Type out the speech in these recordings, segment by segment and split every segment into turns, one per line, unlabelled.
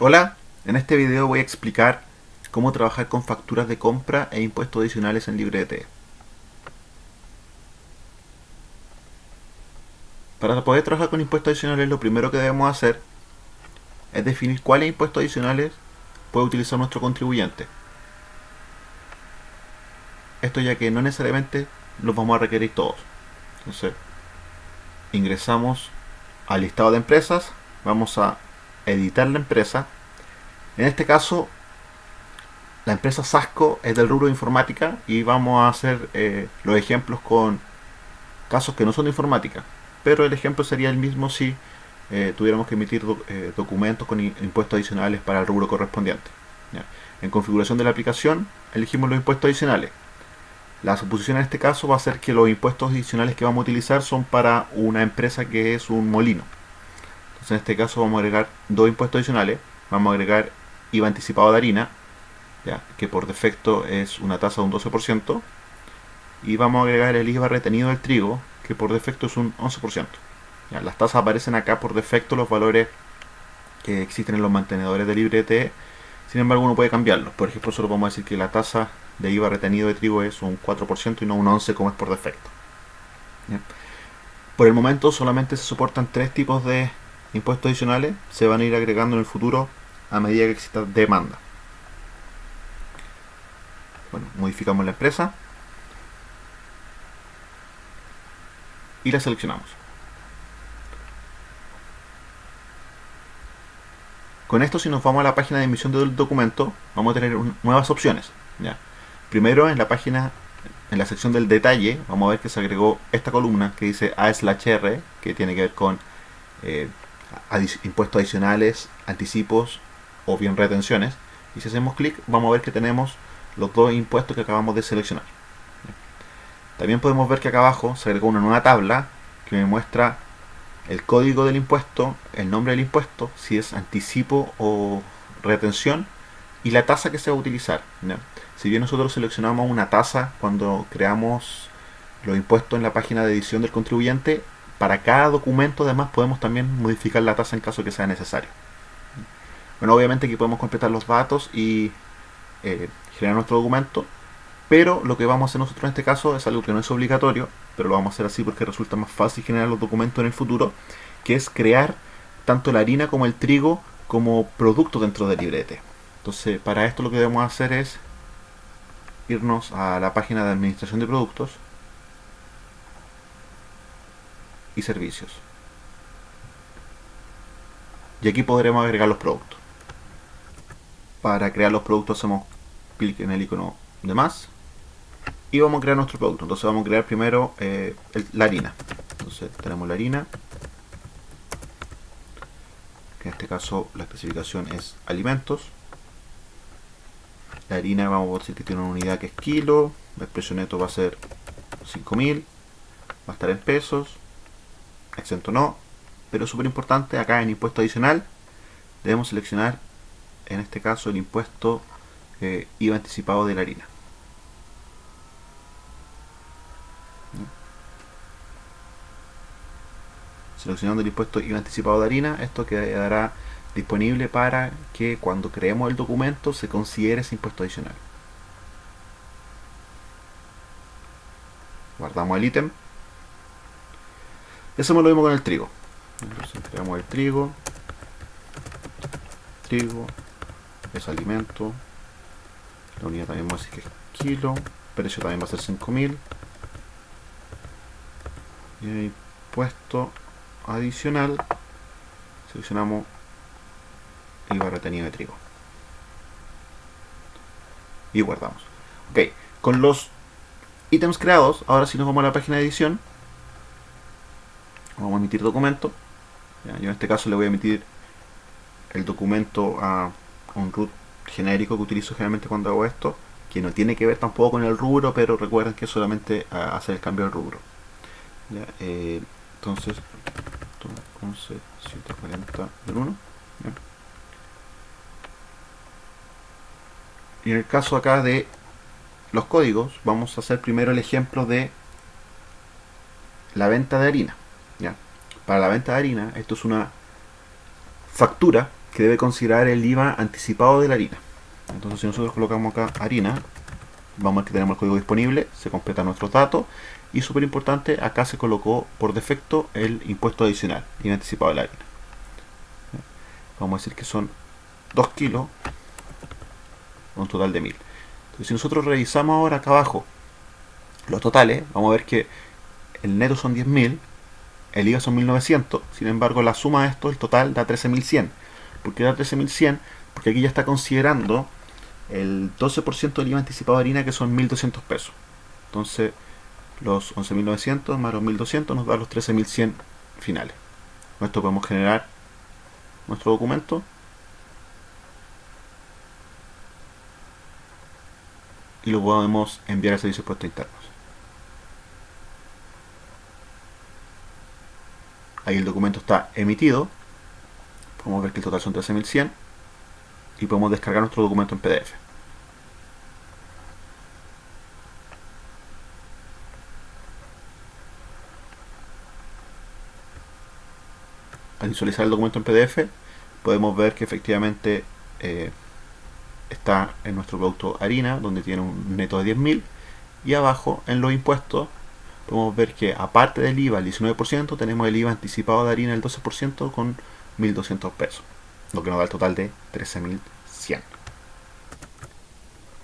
Hola, en este video voy a explicar cómo trabajar con facturas de compra e impuestos adicionales en LibreT. Para poder trabajar con impuestos adicionales lo primero que debemos hacer es definir cuáles impuestos adicionales puede utilizar nuestro contribuyente. Esto ya que no necesariamente los vamos a requerir todos. Entonces, ingresamos al listado de empresas, vamos a editar la empresa. En este caso, la empresa Sasco es del rubro de informática y vamos a hacer eh, los ejemplos con casos que no son de informática. Pero el ejemplo sería el mismo si eh, tuviéramos que emitir eh, documentos con impuestos adicionales para el rubro correspondiente. En configuración de la aplicación, elegimos los impuestos adicionales. La suposición en este caso va a ser que los impuestos adicionales que vamos a utilizar son para una empresa que es un molino en este caso vamos a agregar dos impuestos adicionales. Vamos a agregar IVA anticipado de harina, ya, que por defecto es una tasa de un 12%. Y vamos a agregar el IVA retenido del trigo, que por defecto es un 11%. Ya, las tasas aparecen acá por defecto los valores que existen en los mantenedores de librete. Sin embargo, uno puede cambiarlos. Por ejemplo, solo podemos decir que la tasa de IVA retenido de trigo es un 4% y no un 11% como es por defecto. Por el momento solamente se soportan tres tipos de impuestos adicionales se van a ir agregando en el futuro a medida que exista demanda. Bueno, modificamos la empresa y la seleccionamos. Con esto, si nos vamos a la página de emisión del documento, vamos a tener nuevas opciones. ¿ya? Primero, en la página, en la sección del detalle, vamos a ver que se agregó esta columna que dice A/R, que tiene que ver con eh, impuestos adicionales, anticipos o bien retenciones. Y si hacemos clic vamos a ver que tenemos los dos impuestos que acabamos de seleccionar. También podemos ver que acá abajo se agregó una nueva tabla que me muestra el código del impuesto, el nombre del impuesto, si es anticipo o retención y la tasa que se va a utilizar. Si bien nosotros seleccionamos una tasa cuando creamos los impuestos en la página de edición del contribuyente, para cada documento además podemos también modificar la tasa en caso que sea necesario. Bueno, obviamente aquí podemos completar los datos y eh, generar nuestro documento, pero lo que vamos a hacer nosotros en este caso es algo que no es obligatorio, pero lo vamos a hacer así porque resulta más fácil generar los documentos en el futuro, que es crear tanto la harina como el trigo como producto dentro del librete. Entonces, para esto lo que debemos hacer es irnos a la página de administración de productos y servicios. Y aquí podremos agregar los productos. Para crear los productos hacemos clic en el icono de más y vamos a crear nuestro producto. Entonces vamos a crear primero eh, la harina. Entonces tenemos la harina. en este caso la especificación es alimentos. La harina vamos a decir que tiene una unidad que es kilo. El precio neto va a ser 5000. Va a estar en pesos exento no, pero súper importante, acá en impuesto adicional debemos seleccionar en este caso el impuesto eh, IVA anticipado de la harina. Seleccionando el impuesto IVA anticipado de harina, esto quedará disponible para que cuando creemos el documento se considere ese impuesto adicional. Guardamos el ítem eso lo mismo con el trigo. Entonces el trigo. Trigo. Es alimento. La unidad también vamos a decir que es kilo. Precio también va a ser 5000. Y puesto adicional. Seleccionamos IVA retenido de trigo. Y guardamos. Ok, con los ítems creados, ahora si nos vamos a la página de edición, vamos a emitir documento. Yo en este caso le voy a emitir el documento a un root genérico que utilizo generalmente cuando hago esto que no tiene que ver tampoco con el rubro pero recuerden que es solamente hacer el cambio del rubro. Eh, entonces 11 140 1 y en el caso acá de los códigos vamos a hacer primero el ejemplo de la venta de harina para la venta de harina, esto es una factura que debe considerar el IVA anticipado de la harina. Entonces si nosotros colocamos acá harina, vamos a ver que tenemos el código disponible, se completan nuestros datos y súper importante, acá se colocó por defecto el impuesto adicional, IVA anticipado de la harina. Vamos a decir que son 2 kilos, un total de 1000. Entonces si nosotros revisamos ahora acá abajo los totales, vamos a ver que el neto son 10.000, el IVA son 1.900, sin embargo la suma de esto, el total da 13.100. ¿Por qué da 13.100? Porque aquí ya está considerando el 12% del IVA anticipado de harina que son 1.200 pesos. Entonces los 11.900 más los 1.200 nos da los 13.100 finales. Con esto podemos generar nuestro documento. Y lo podemos enviar a servicios puestos internos. Ahí el documento está emitido. Podemos ver que el total son 13.100. Y podemos descargar nuestro documento en PDF. Al visualizar el documento en PDF, podemos ver que efectivamente eh, está en nuestro producto harina, donde tiene un neto de 10.000. Y abajo, en los impuestos, podemos ver que aparte del IVA el 19%, tenemos el IVA anticipado de harina el 12% con 1.200 pesos, lo que nos da el total de 13.100.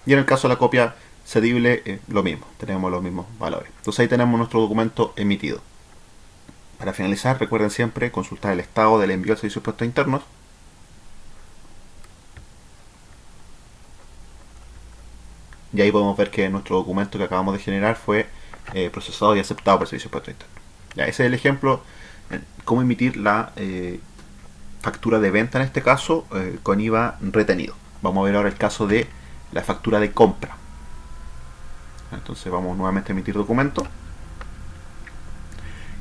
Y en el caso de la copia cedible, eh, lo mismo, tenemos los mismos valores. Entonces ahí tenemos nuestro documento emitido. Para finalizar, recuerden siempre consultar el estado del envío de servicios puestos internos. Y ahí podemos ver que nuestro documento que acabamos de generar fue eh, procesado y aceptado por el servicio interno. Ya, ese es el ejemplo de cómo emitir la eh, factura de venta en este caso eh, con IVA retenido. Vamos a ver ahora el caso de la factura de compra. Entonces vamos nuevamente a emitir documento.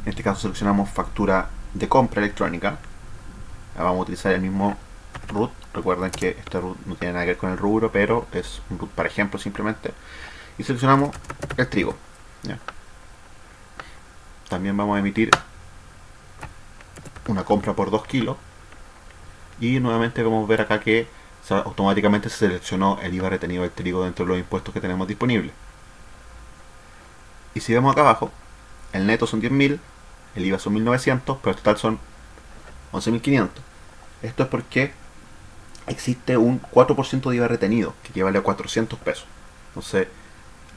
En este caso seleccionamos factura de compra electrónica. vamos a utilizar el mismo root. Recuerden que este root no tiene nada que ver con el rubro, pero es un root para ejemplo simplemente. Y seleccionamos el trigo. También vamos a emitir una compra por 2 kilos. Y nuevamente vamos a ver acá que automáticamente se seleccionó el IVA retenido del trigo dentro de los impuestos que tenemos disponibles. Y si vemos acá abajo, el neto son 10.000, el IVA son 1.900, pero el total son 11.500. Esto es porque existe un 4% de IVA retenido, que equivale a 400 pesos. Entonces,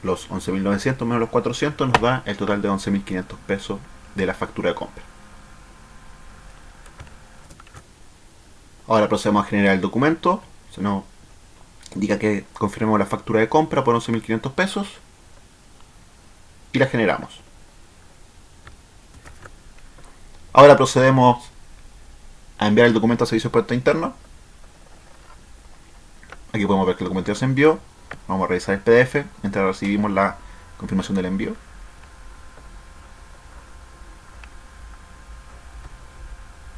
los 11.900 menos los 400 nos da el total de 11.500 pesos de la factura de compra. Ahora procedemos a generar el documento. Se nos indica que confirmemos la factura de compra por 11.500 pesos. Y la generamos. Ahora procedemos a enviar el documento a servicio de puerto interno. Aquí podemos ver que el documento ya se envió. Vamos a revisar el PDF mientras recibimos la confirmación del envío.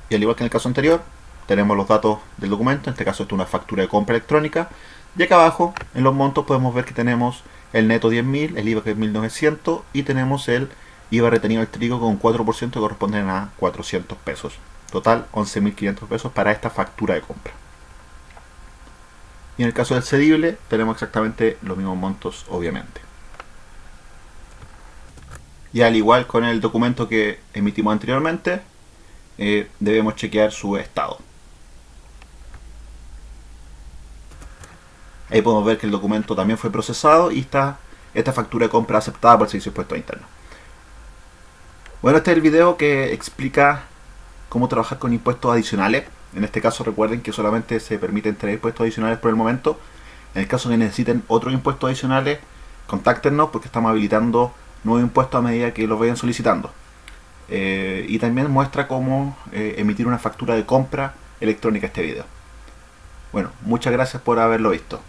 Y al igual que en el caso anterior, tenemos los datos del documento, en este caso esto es una factura de compra electrónica. Y acá abajo, en los montos, podemos ver que tenemos el neto 10.000, el IVA que es 1.900 y tenemos el IVA retenido al trigo con 4% que corresponden a 400 pesos. Total, 11.500 pesos para esta factura de compra. Y en el caso del cedible tenemos exactamente los mismos montos, obviamente. Y al igual con el documento que emitimos anteriormente, eh, debemos chequear su estado. Ahí podemos ver que el documento también fue procesado y está esta factura de compra aceptada por el Servicio de Impuestos Internos. Bueno, este es el video que explica cómo trabajar con impuestos adicionales en este caso recuerden que solamente se permiten tres impuestos adicionales por el momento. En el caso que necesiten otros impuestos adicionales, contáctenos porque estamos habilitando nuevos impuestos a medida que los vayan solicitando. Eh, y también muestra cómo eh, emitir una factura de compra electrónica este video. Bueno, muchas gracias por haberlo visto.